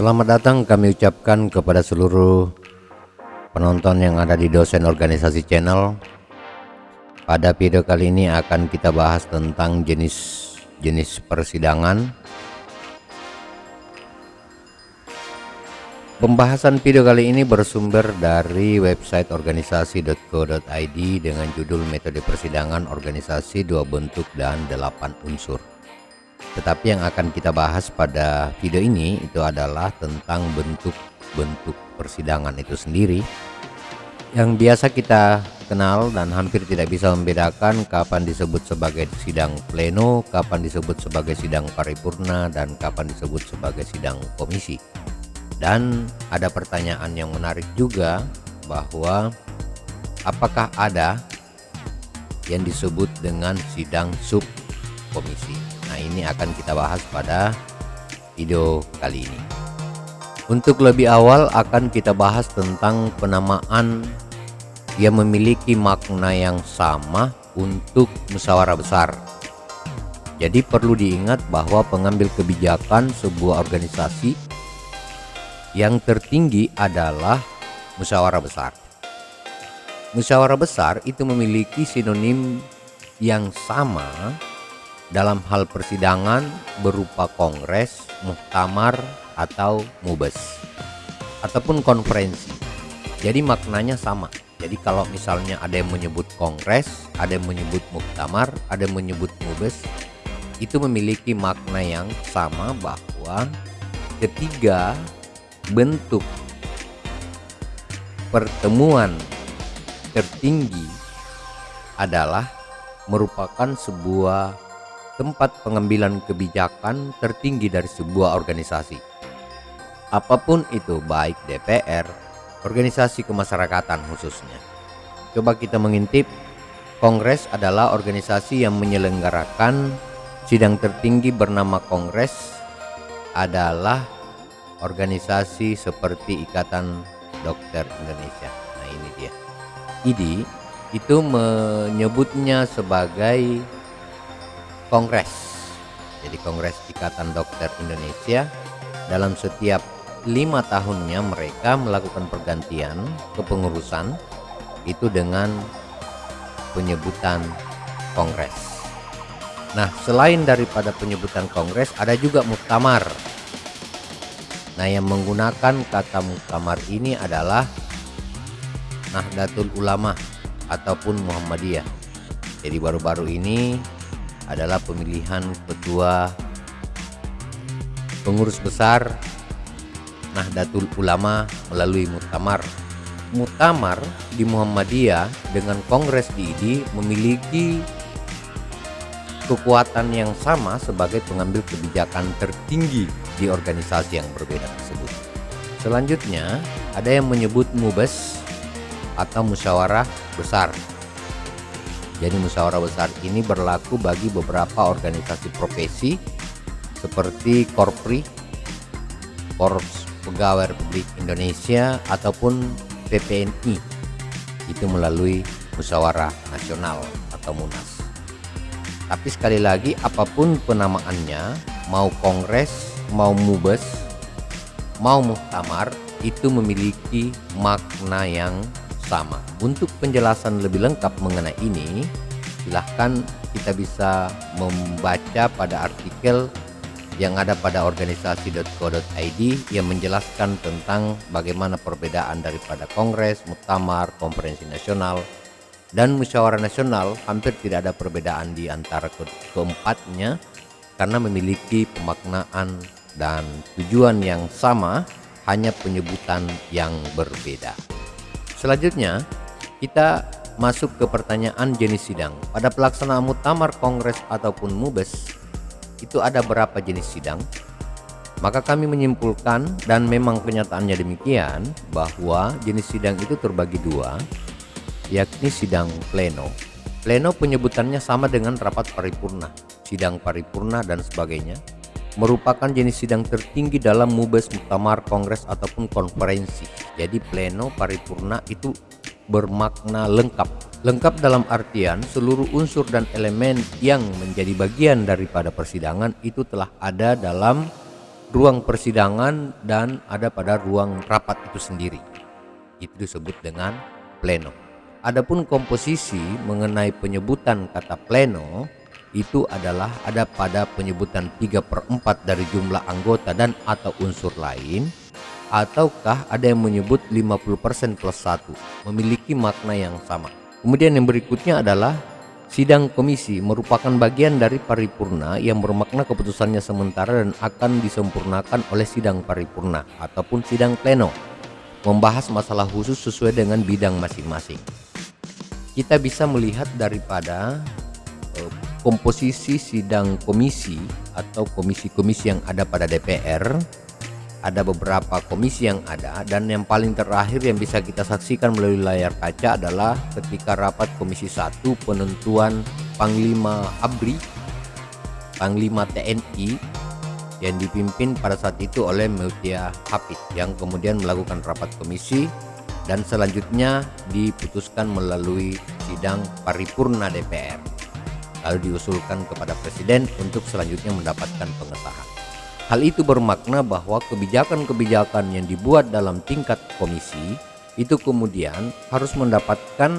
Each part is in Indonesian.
Selamat datang kami ucapkan kepada seluruh penonton yang ada di dosen organisasi channel. Pada video kali ini akan kita bahas tentang jenis-jenis persidangan. Pembahasan video kali ini bersumber dari website organisasi.co.id dengan judul metode persidangan organisasi dua bentuk dan delapan unsur tetapi yang akan kita bahas pada video ini itu adalah tentang bentuk-bentuk persidangan itu sendiri yang biasa kita kenal dan hampir tidak bisa membedakan kapan disebut sebagai sidang pleno, kapan disebut sebagai sidang paripurna, dan kapan disebut sebagai sidang komisi. Dan ada pertanyaan yang menarik juga bahwa apakah ada yang disebut dengan sidang sub komisi. Nah, ini akan kita bahas pada video kali ini. Untuk lebih awal akan kita bahas tentang penamaan yang memiliki makna yang sama untuk musyawarah besar. Jadi perlu diingat bahwa pengambil kebijakan sebuah organisasi yang tertinggi adalah musyawarah besar. Musyawarah besar itu memiliki sinonim yang sama dalam hal persidangan berupa kongres, muktamar, atau mubes ataupun konferensi. Jadi maknanya sama. Jadi kalau misalnya ada yang menyebut kongres, ada yang menyebut muktamar, ada yang menyebut mubes, itu memiliki makna yang sama bahwa ketiga bentuk pertemuan tertinggi adalah merupakan sebuah tempat pengambilan kebijakan tertinggi dari sebuah organisasi. Apa pun itu baik DPR, organisasi kemasyarakatan khususnya. Coba kita mengintip, Kongres adalah organisasi yang menyelenggarakan sidang tertinggi bernama Kongres adalah organisasi seperti Ikatan Dokter Indonesia. Nah ini dia. IDI itu menyebutnya sebagai kongres. Jadi Kongres Ikatan Dokter Indonesia dalam setiap lima tahunnya mereka melakukan pergantian kepengurusan itu dengan penyebutan kongres. Nah selain daripada penyebutan kongres ada juga muktamar. Nah yang menggunakan kata muktamar ini adalah Nahdlatul Ulama ataupun Muhammadiyah. Jadi baru-baru ini adalah pemilihan ketua pengurus besar Nahdlatul Ulama melalui Muktamar. Muktamar di Muhammadiyah dengan Kongres di IDI memiliki kekuatan yang sama sebagai pengambil kebijakan tertinggi di organisasi yang berbeda tersebut. Selanjutnya, ada yang menyebut mubes atau musyawarah besar jadi musyawarah besar ini berlaku bagi beberapa organisasi profesi seperti Korpri, Korps Pegawai Republik Indonesia ataupun PPNI itu melalui musyawarah nasional atau munas. Tapi sekali lagi apa pun penamaannya, mau kongres, mau mubes, mau muktamar itu memiliki makna yang sama. Untuk penjelasan lebih lengkap mengenai ini, silahkan kita bisa membaca pada artikel yang ada pada organisasi.co.id yang menjelaskan tentang bagaimana perbedaan daripada kongres, muktamar, konferensi nasional, dan musyawarah nasional hampir tidak ada perbedaan di antara ke keempatnya karena memiliki pemaknaan dan tujuan yang sama hanya penyebutan yang berbeda. Selanjutnya, kita masuk ke pertanyaan jenis sidang. Pada pelaksanaan muktamar kongres ataupun mubes, itu ada berapa jenis sidang? Maka kami menyimpulkan dan memang kenyataannya demikian bahwa jenis sidang itu terbagi dua, yakni sidang pleno. Pleno penyebutannya sama dengan rapat paripurna, sidang paripurna dan sebagainya merupakan jenis sidang tertinggi dalam mubes muktamar kongres ataupun konferensi jadi pleno paripurna itu bermakna lengkap lengkap dalam artian seluruh unsur dan elemen yang menjadi bagian daripada persidangan itu telah ada dalam ruang persidangan dan ada pada ruang rapat itu sendiri. Itu disebut dengan pleno. Adapun komposisi mengenai penyebutan kata pleno itu adalah ada pada penyebutan 3 per 4 dari jumlah anggota dan atau unsur lain ataukah ada yang menyebut 50% plus 1 memiliki makna yang sama. Kemudian yang berikutnya adalah sidang komisi merupakan bagian dari paripurna yang bermakna keputusannya sementara dan akan disempurnakan oleh sidang paripurna ataupun sidang pleno membahas masalah khusus sesuai dengan bidang masing-masing. Kita bisa melihat daripada uh, komposisi sidang komisi atau komisi-komisi yang ada pada DPR ada beberapa komisi yang ada. Dan yang paling terakhir yang bisa kita saksikan melalui layar kaca adalah ketika rapat komisi 1 penentuan Panglima ABRI Panglima TNI yang dipimpin pada saat itu oleh Mutia Hafid yang kemudian melakukan rapat komisi dan selanjutnya diputuskan melalui sidang paripurna DPR lalu diusulkan kepada presiden untuk selanjutnya mendapatkan pengesahan Hal itu bermakna bahwa kebijakan-kebijakan yang dibuat dalam tingkat komisi itu kemudian harus mendapatkan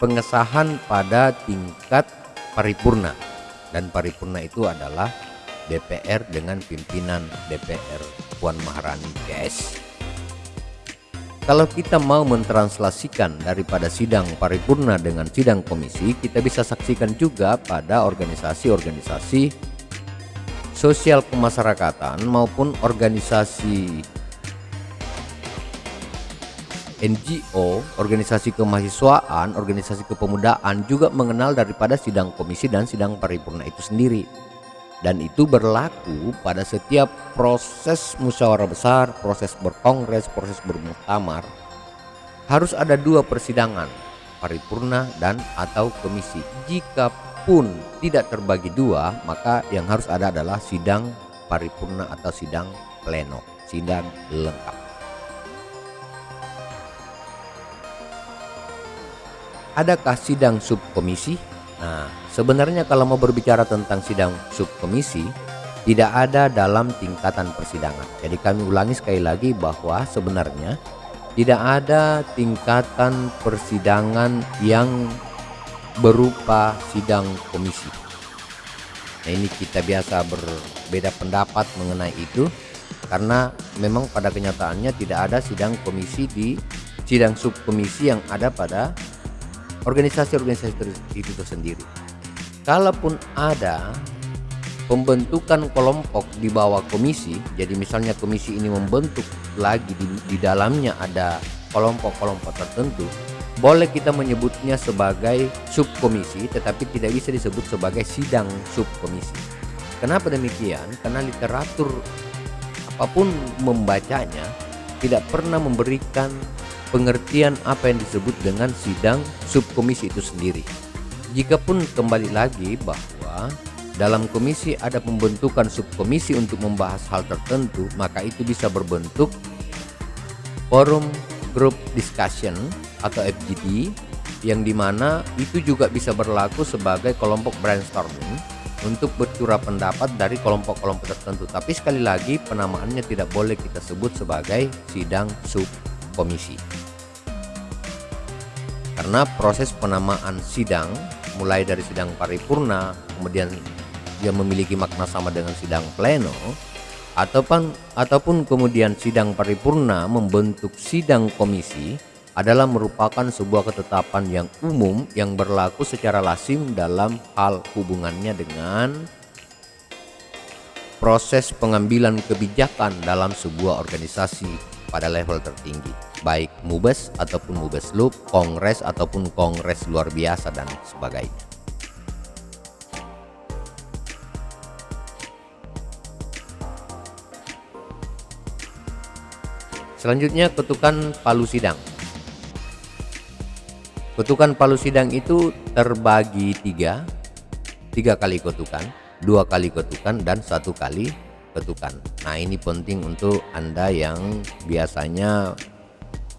pengesahan pada tingkat paripurna dan paripurna itu adalah DPR dengan pimpinan DPR Puan Maharani PS. Kalau kita mau mentranslasikan daripada sidang paripurna dengan sidang komisi, kita bisa saksikan juga pada organisasi-organisasi sosial kemasyarakatan maupun organisasi NGO, organisasi kemahasiswaan, organisasi kepemudaan juga mengenal daripada sidang komisi dan sidang paripurna itu sendiri. Dan itu berlaku pada setiap proses musyawarah besar, proses berkongres, proses bermuktamar. Harus ada dua persidangan, paripurna dan atau komisi. Jika pun tidak terbagi dua, maka yang harus ada adalah sidang paripurna atau sidang pleno, sidang lengkap. Adakah sidang subkomisi? Nah, sebenarnya kalau mau berbicara tentang sidang subkomisi, tidak ada dalam tingkatan persidangan. Jadi kami ulangi sekali lagi bahwa sebenarnya tidak ada tingkatan persidangan yang berupa sidang komisi. Nah ini kita biasa berbeda pendapat mengenai itu karena memang pada kenyataannya tidak ada sidang komisi di sidang subkomisi yang ada pada organisasi-organisasi itu sendiri. Kalaupun ada pembentukan kelompok di bawah komisi, jadi misalnya komisi ini membentuk lagi di, di dalamnya ada kelompok-kelompok tertentu, boleh kita menyebutnya sebagai subkomisi tetapi tidak bisa disebut sebagai sidang subkomisi. Kenapa demikian? Karena literatur apa pun membacanya tidak pernah memberikan pengertian apa yang disebut dengan sidang subkomisi itu sendiri. Jikapun kembali lagi bahwa dalam komisi ada pembentukan subkomisi untuk membahas hal tertentu, maka itu bisa berbentuk forum group discussion atau FGD yang di mana itu juga bisa berlaku sebagai kelompok brainstorming untuk bercurah pendapat dari kelompok-kelompok tertentu. Tapi sekali lagi penamaannya tidak boleh kita sebut sebagai sidang subkomisi. Karena proses penamaan sidang mulai dari sidang paripurna kemudian dia memiliki makna sama dengan sidang pleno ataupun ataupun kemudian sidang paripurna membentuk sidang komisi adalah merupakan sebuah ketetapan yang umum yang berlaku secara lazim dalam hal hubungannya dengan proses pengambilan kebijakan dalam sebuah organisasi pada level tertinggi baik mubes ataupun mubes loop, kongres ataupun kongres luar biasa dan sebagainya Selanjutnya ketukan palu sidang. Ketukan palu sidang itu terbagi tiga, tiga kali ketukan, dua kali ketukan dan satu kali ketukan. Nah ini penting untuk anda yang biasanya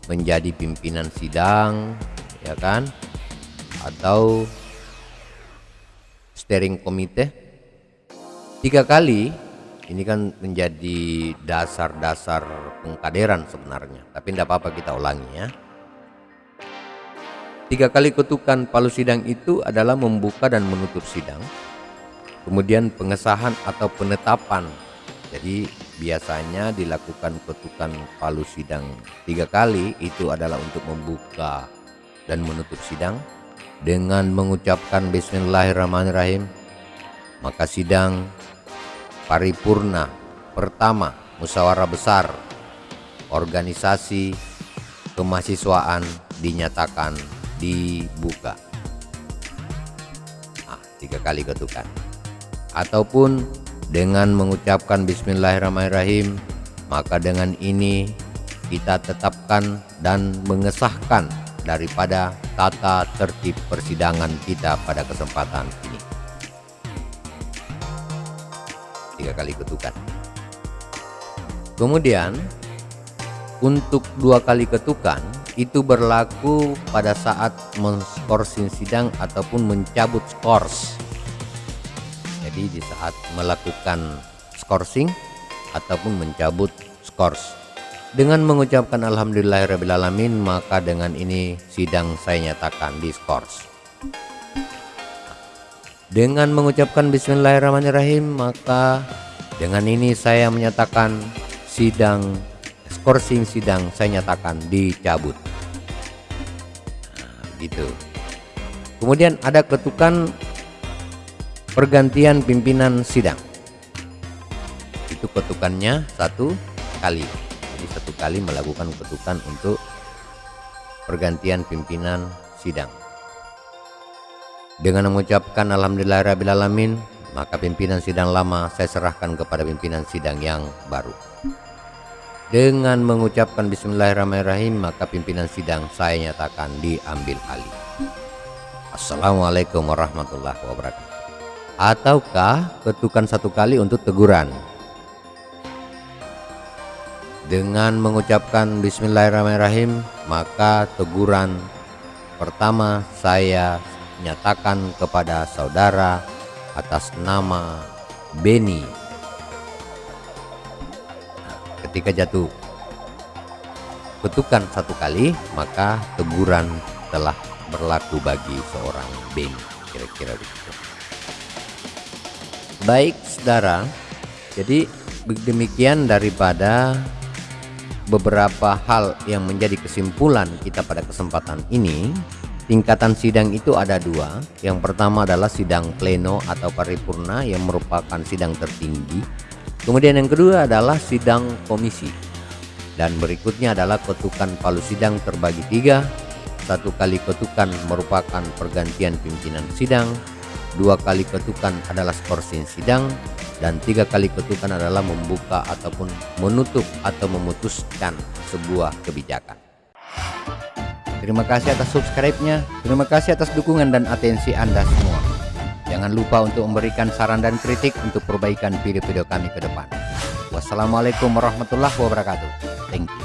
menjadi pimpinan sidang, ya kan, atau steering komite. Tiga kali ini kan menjadi dasar-dasar pengkaderan sebenarnya tapi tidak apa-apa kita ulangi ya tiga kali ketukan palu sidang itu adalah membuka dan menutup sidang kemudian pengesahan atau penetapan. Jadi biasanya dilakukan ketukan palu sidang tiga kali itu adalah untuk membuka dan menutup sidang dengan mengucapkan Bismillahirrahmanirrahim. Maka sidang paripurna pertama musyawarah besar organisasi kemahasiswaan dinyatakan dibuka. Nah, tiga kali ketukan ataupun dengan mengucapkan bismillahirrahmanirrahim maka dengan ini kita tetapkan dan mengesahkan daripada tata tertib persidangan kita pada kesempatan ini. Tiga kali ketukan kemudian untuk dua kali ketukan itu berlaku pada saat menskorsing sidang ataupun mencabut skors jadi di saat melakukan skorsing ataupun mencabut skors dengan mengucapkan Alhamdulillahirrahmanirrahim maka dengan ini sidang saya nyatakan di skors dengan mengucapkan bismillahirrahmanirrahim maka dengan ini saya menyatakan sidang skorsing sidang saya nyatakan dicabut. Nah, gitu. Kemudian ada ketukan pergantian pimpinan sidang. Itu ketukannya satu kali. Jadi satu kali melakukan ketukan untuk pergantian pimpinan sidang. Dengan mengucapkan Alhamdulillahirrahmanirrahim maka pimpinan sidang lama saya serahkan kepada pimpinan sidang yang baru. Dengan mengucapkan Bismillahirrahmanirrahim maka pimpinan sidang saya nyatakan diambil alih. Assalamualaikum warahmatullahi wabarakatuh. Ataukah ketukan satu kali untuk teguran. Dengan mengucapkan Bismillahirrahmanirrahim maka teguran pertama saya nyatakan kepada saudara atas nama Beni ketika jatuh ketukan satu kali maka teguran telah berlaku bagi seorang Beni kira-kira begitu baik saudara jadi demikian daripada beberapa hal yang menjadi kesimpulan kita pada kesempatan ini Tingkatan sidang itu ada dua. Yang pertama adalah sidang pleno atau paripurna yang merupakan sidang tertinggi. Kemudian yang kedua adalah sidang komisi. Dan berikutnya adalah ketukan palu sidang terbagi tiga. Satu kali ketukan merupakan pergantian pimpinan sidang. Dua kali ketukan adalah skorsing sidang. Dan tiga kali ketukan adalah membuka ataupun menutup atau memutuskan sebuah kebijakan. Terima kasih atas subscribe-nya. Terima kasih atas dukungan dan atensi Anda semua. Jangan lupa untuk memberikan saran dan kritik untuk perbaikan video-video kami ke depan. Wassalamualaikum warahmatullahi wabarakatuh. Thank you.